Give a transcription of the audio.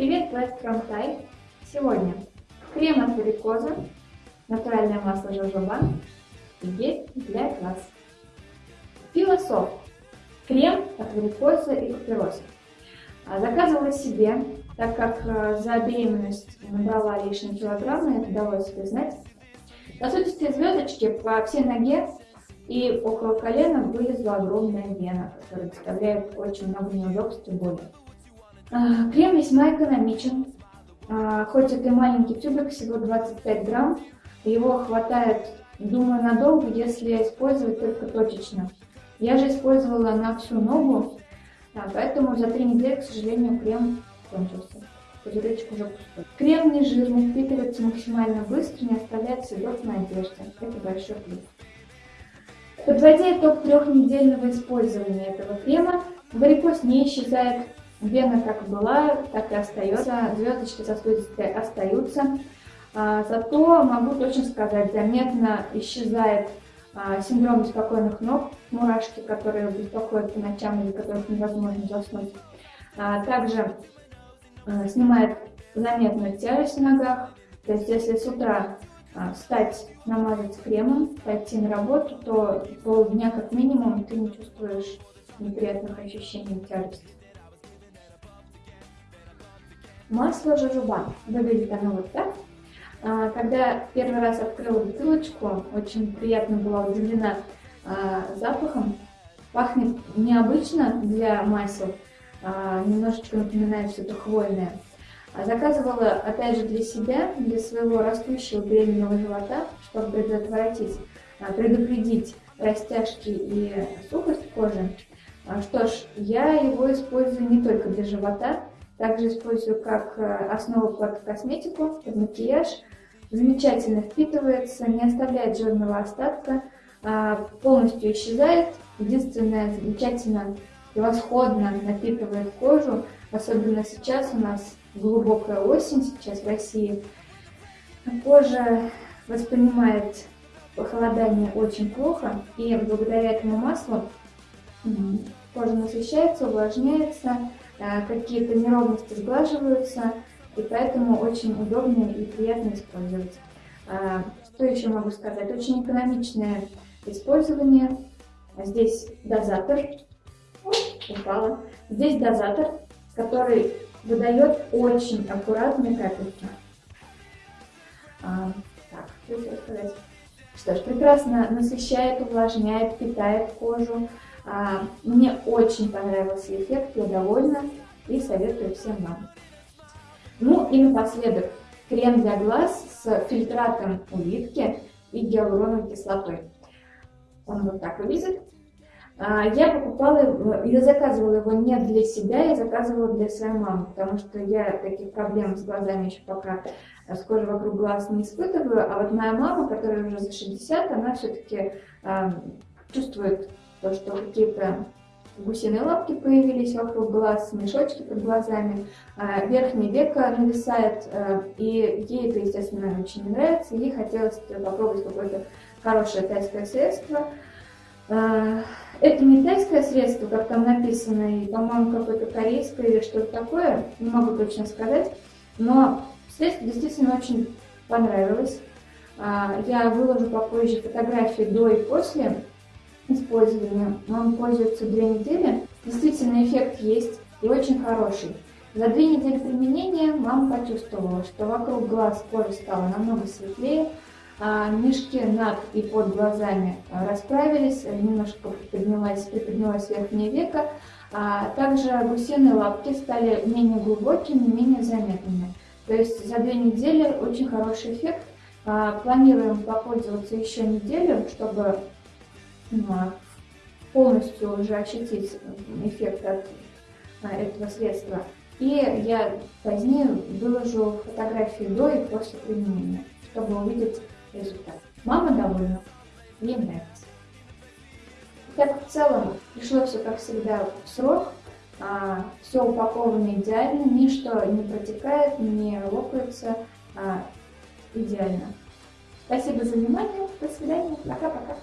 Привет, West from! Сегодня крем от варикоза, натуральное масло жожоба и гель для глаз. Философ. Крем от варикоза и купероза. Заказывала себе, так как э, за беременность набрала лишние килограммы, это удалось себе знать. На сути, звездочки по всей ноге и около колена вылезла огромная вена, которая доставляет очень много неудобств и боли. А, крем весьма экономичен, а, хоть это и маленький тюбик, всего 25 грамм, его хватает, думаю, надолго, если использовать только точечно. Я же использовала на всю ногу, да, поэтому за три недели, к сожалению, крем кончился. Пузыречек уже пустой. Крем не жирный, впитывается максимально быстро, не оставляет следов на одежде. Это большой плюс. Подводя итог трехнедельного использования этого крема, варикоз не исчезает Вена как была, так и остается, звездочки сосудистые остаются. А, зато могу точно сказать, заметно исчезает а, синдром беспокойных ног, мурашки, которые беспокоят по ночам или которых невозможно заснуть. А, также снимает заметную тяжесть в ногах, то есть если с утра встать, намазать кремом, пойти на работу, то полдня как минимум ты не чувствуешь неприятных ощущений тяжести. Масло жожоба. Выглядит оно вот так. А, когда первый раз открыла бутылочку, очень приятно была удивлена а, запахом. Пахнет необычно для масел, а, немножечко напоминает что-то хвойное. Заказывала, опять же, для себя, для своего растущего беременного живота, чтобы предотвратить, предупредить растяжки и сухость кожи. Что ж, я его использую не только для живота, также использую как э, основу под косметику, под макияж. Замечательно впитывается, не оставляет жирного остатка, а, полностью исчезает. Единственное, замечательно превосходно напитывает кожу, особенно сейчас у нас глубокая осень, сейчас в России. Кожа воспринимает похолодание очень плохо, и благодаря этому маслу кожа насыщается, увлажняется, какие-то неровности сглаживаются, и поэтому очень удобно и приятно использовать. А, что еще могу сказать? Очень экономичное использование. Здесь дозатор. О, упала. Здесь дозатор, который выдает очень аккуратные капельки. А, так, что еще сказать? Что ж, прекрасно насыщает, увлажняет, питает кожу. А, мне очень понравился эффект, я довольна и советую всем вам. Ну и напоследок крем для глаз с фильтратом улитки и гиалуроновой кислотой. Он вот так выглядит. А, я покупала я заказывала его не для себя, я заказывала для своей мамы, потому что я таких проблем с глазами еще пока с кожей вокруг глаз не испытываю, а вот моя мама, которая уже за 60, она все-таки э, а, чувствует то, что какие-то гусиные лапки появились вокруг глаз, мешочки под глазами, а, верхнее веко нависает, а, и ей это, естественно, очень не нравится, ей хотелось попробовать какое-то хорошее тайское средство. Это не тайское средство, как там написано, и, по-моему, какое-то корейское или что-то такое, не могу точно сказать, но средство действительно очень понравилось. Я выложу попозже фотографии до и после, использования. Он пользуется две недели. Действительно, эффект есть и очень хороший. За две недели применения мама почувствовала, что вокруг глаз кожа стала намного светлее, а мешки над и под глазами расправились, немножко приподнялась, приподнялась верхнее веко, а также гусиные лапки стали менее глубокими, менее заметными. То есть за две недели очень хороший эффект. А, планируем попользоваться еще неделю, чтобы полностью уже ощутить эффект от этого средства. И я позднее выложу фотографии до и после применения, чтобы увидеть результат. Мама довольна, ей нравится. Так в целом пришло все как всегда в срок, а, все упаковано идеально, ничто не протекает, не лопается, а, идеально. Спасибо за внимание, до свидания, пока-пока.